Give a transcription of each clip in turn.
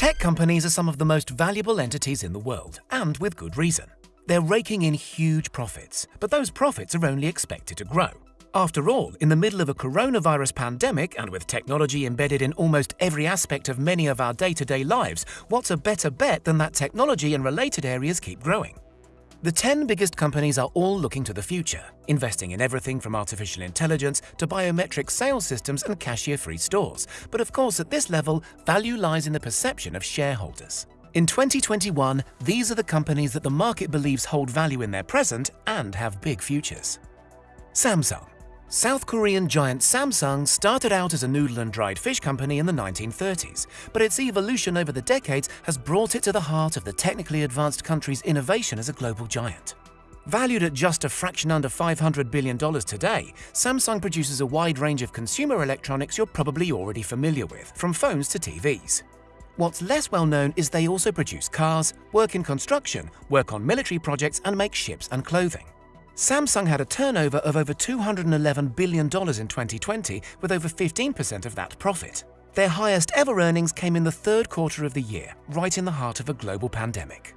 Tech companies are some of the most valuable entities in the world, and with good reason. They're raking in huge profits, but those profits are only expected to grow. After all, in the middle of a coronavirus pandemic and with technology embedded in almost every aspect of many of our day-to-day lives, what's a better bet than that technology and related areas keep growing? The 10 biggest companies are all looking to the future, investing in everything from artificial intelligence to biometric sales systems and cashier-free stores. But of course, at this level, value lies in the perception of shareholders. In 2021, these are the companies that the market believes hold value in their present and have big futures. Samsung South Korean giant Samsung started out as a noodle and dried fish company in the 1930s, but its evolution over the decades has brought it to the heart of the technically advanced country's innovation as a global giant. Valued at just a fraction under $500 billion today, Samsung produces a wide range of consumer electronics you're probably already familiar with, from phones to TVs. What's less well known is they also produce cars, work in construction, work on military projects and make ships and clothing. Samsung had a turnover of over $211 billion in 2020, with over 15% of that profit. Their highest ever earnings came in the third quarter of the year, right in the heart of a global pandemic.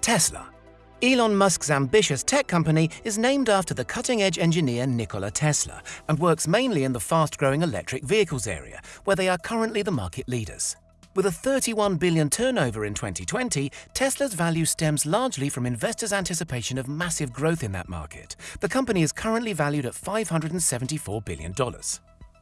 Tesla. Elon Musk's ambitious tech company is named after the cutting-edge engineer Nikola Tesla and works mainly in the fast-growing electric vehicles area, where they are currently the market leaders. With a 31 billion turnover in 2020, Tesla's value stems largely from investors' anticipation of massive growth in that market. The company is currently valued at $574 billion.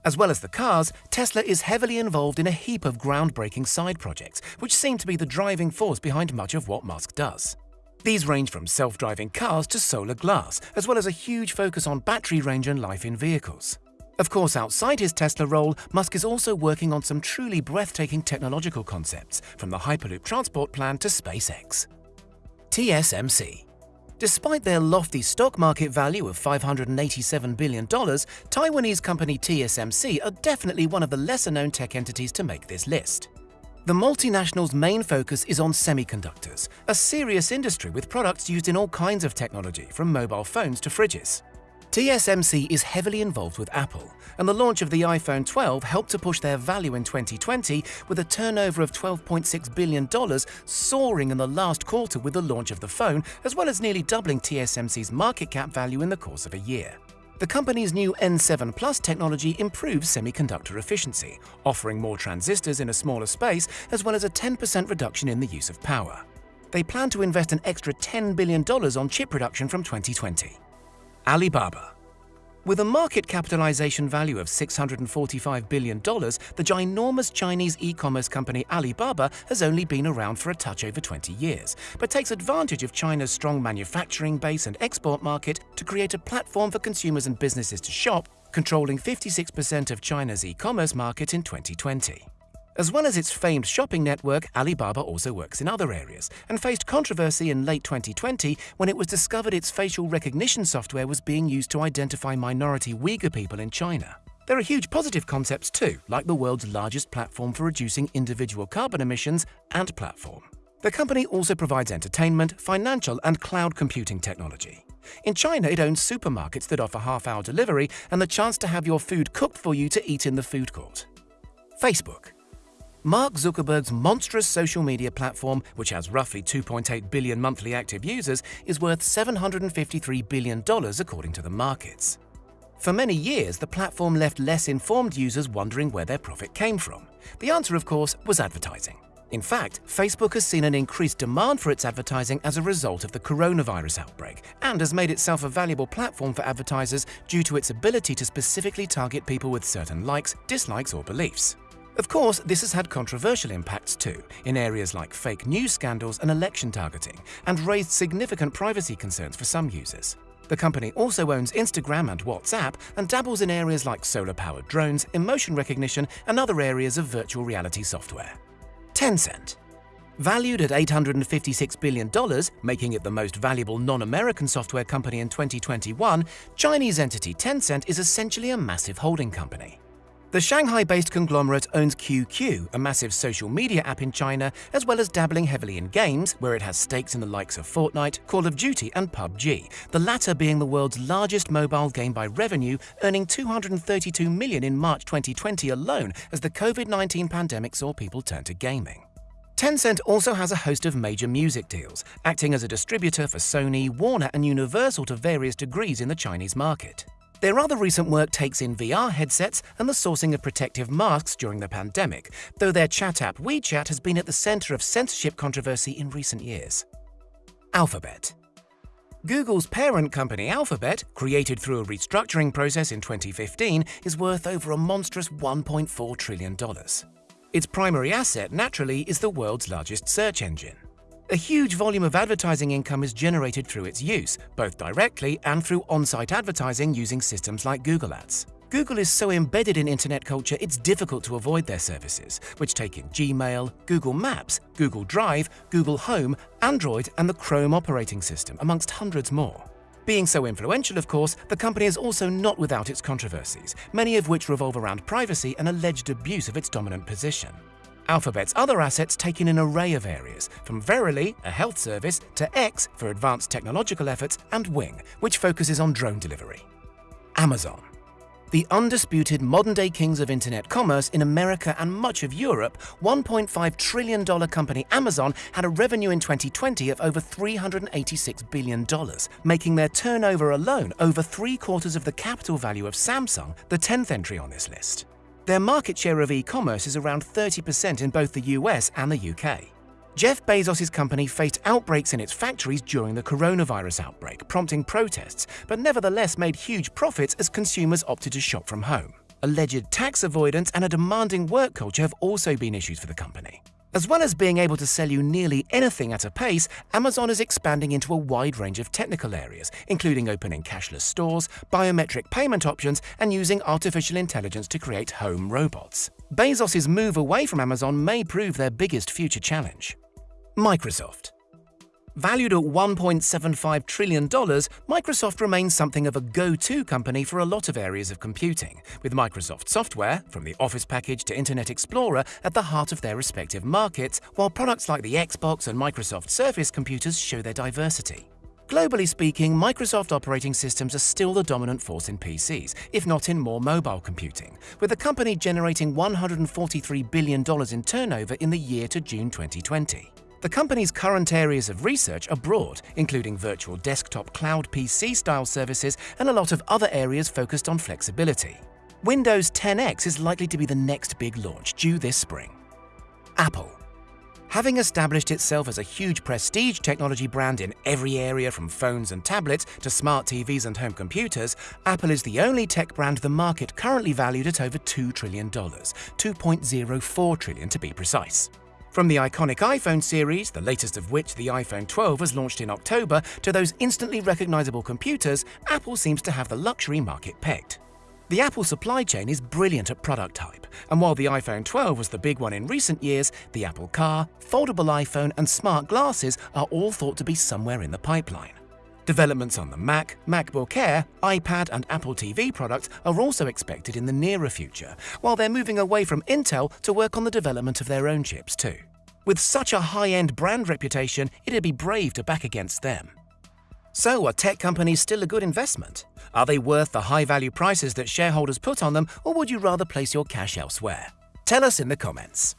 As well as the cars, Tesla is heavily involved in a heap of groundbreaking side projects, which seem to be the driving force behind much of what Musk does. These range from self-driving cars to solar glass, as well as a huge focus on battery range and life in vehicles. Of course, outside his Tesla role, Musk is also working on some truly breathtaking technological concepts, from the Hyperloop transport plan to SpaceX. TSMC Despite their lofty stock market value of $587 billion, Taiwanese company TSMC are definitely one of the lesser-known tech entities to make this list. The multinational's main focus is on semiconductors, a serious industry with products used in all kinds of technology, from mobile phones to fridges. TSMC is heavily involved with Apple, and the launch of the iPhone 12 helped to push their value in 2020 with a turnover of $12.6 billion soaring in the last quarter with the launch of the phone, as well as nearly doubling TSMC's market cap value in the course of a year. The company's new N7 Plus technology improves semiconductor efficiency, offering more transistors in a smaller space, as well as a 10% reduction in the use of power. They plan to invest an extra $10 billion on chip production from 2020. Alibaba. With a market capitalization value of $645 billion, the ginormous Chinese e-commerce company Alibaba has only been around for a touch over 20 years, but takes advantage of China's strong manufacturing base and export market to create a platform for consumers and businesses to shop, controlling 56% of China's e-commerce market in 2020. As well as its famed shopping network, Alibaba also works in other areas and faced controversy in late 2020 when it was discovered its facial recognition software was being used to identify minority Uyghur people in China. There are huge positive concepts too, like the world's largest platform for reducing individual carbon emissions, Ant Platform. The company also provides entertainment, financial and cloud computing technology. In China, it owns supermarkets that offer half-hour delivery and the chance to have your food cooked for you to eat in the food court. Facebook Mark Zuckerberg's monstrous social media platform, which has roughly 2.8 billion monthly active users, is worth $753 billion according to the markets. For many years, the platform left less informed users wondering where their profit came from. The answer, of course, was advertising. In fact, Facebook has seen an increased demand for its advertising as a result of the coronavirus outbreak and has made itself a valuable platform for advertisers due to its ability to specifically target people with certain likes, dislikes or beliefs. Of course, this has had controversial impacts too, in areas like fake news scandals and election targeting, and raised significant privacy concerns for some users. The company also owns Instagram and WhatsApp and dabbles in areas like solar-powered drones, emotion recognition, and other areas of virtual reality software. Tencent. Valued at $856 billion, making it the most valuable non-American software company in 2021, Chinese entity Tencent is essentially a massive holding company. The Shanghai-based conglomerate owns QQ, a massive social media app in China, as well as dabbling heavily in games, where it has stakes in the likes of Fortnite, Call of Duty and PUBG, the latter being the world's largest mobile game by revenue, earning 232 million in March 2020 alone as the COVID-19 pandemic saw people turn to gaming. Tencent also has a host of major music deals, acting as a distributor for Sony, Warner, and Universal to various degrees in the Chinese market. Their other recent work takes in VR headsets and the sourcing of protective masks during the pandemic, though their chat app WeChat has been at the center of censorship controversy in recent years. Alphabet Google's parent company Alphabet, created through a restructuring process in 2015, is worth over a monstrous $1.4 trillion. Its primary asset, naturally, is the world's largest search engine. A huge volume of advertising income is generated through its use, both directly and through on-site advertising using systems like Google Ads. Google is so embedded in internet culture it's difficult to avoid their services, which take in Gmail, Google Maps, Google Drive, Google Home, Android and the Chrome operating system, amongst hundreds more. Being so influential, of course, the company is also not without its controversies, many of which revolve around privacy and alleged abuse of its dominant position. Alphabet's other assets take in an array of areas, from Verily, a health service, to X for advanced technological efforts, and Wing, which focuses on drone delivery. Amazon the undisputed modern-day kings of internet commerce in America and much of Europe, $1.5 trillion company Amazon had a revenue in 2020 of over $386 billion, making their turnover alone over three-quarters of the capital value of Samsung, the 10th entry on this list. Their market share of e-commerce is around 30% in both the US and the UK. Jeff Bezos' company faced outbreaks in its factories during the coronavirus outbreak, prompting protests, but nevertheless made huge profits as consumers opted to shop from home. Alleged tax avoidance and a demanding work culture have also been issues for the company. As well as being able to sell you nearly anything at a pace, Amazon is expanding into a wide range of technical areas, including opening cashless stores, biometric payment options, and using artificial intelligence to create home robots. Bezos' move away from Amazon may prove their biggest future challenge. Microsoft. Valued at $1.75 trillion, Microsoft remains something of a go-to company for a lot of areas of computing, with Microsoft software, from the Office package to Internet Explorer, at the heart of their respective markets, while products like the Xbox and Microsoft Surface computers show their diversity. Globally speaking, Microsoft operating systems are still the dominant force in PCs, if not in more mobile computing, with the company generating $143 billion in turnover in the year to June 2020. The company's current areas of research are broad, including virtual desktop cloud PC-style services and a lot of other areas focused on flexibility. Windows 10X is likely to be the next big launch, due this spring. Apple. Having established itself as a huge prestige technology brand in every area from phones and tablets to smart TVs and home computers, Apple is the only tech brand the market currently valued at over $2 trillion, 2.04 trillion to be precise. From the iconic iPhone series, the latest of which, the iPhone 12, was launched in October, to those instantly recognizable computers, Apple seems to have the luxury market pegged. The Apple supply chain is brilliant at product hype, and while the iPhone 12 was the big one in recent years, the Apple Car, foldable iPhone, and smart glasses are all thought to be somewhere in the pipeline. Developments on the Mac, MacBook Air, iPad, and Apple TV products are also expected in the nearer future, while they're moving away from Intel to work on the development of their own chips too. With such a high-end brand reputation, it'd be brave to back against them. So are tech companies still a good investment? Are they worth the high-value prices that shareholders put on them, or would you rather place your cash elsewhere? Tell us in the comments.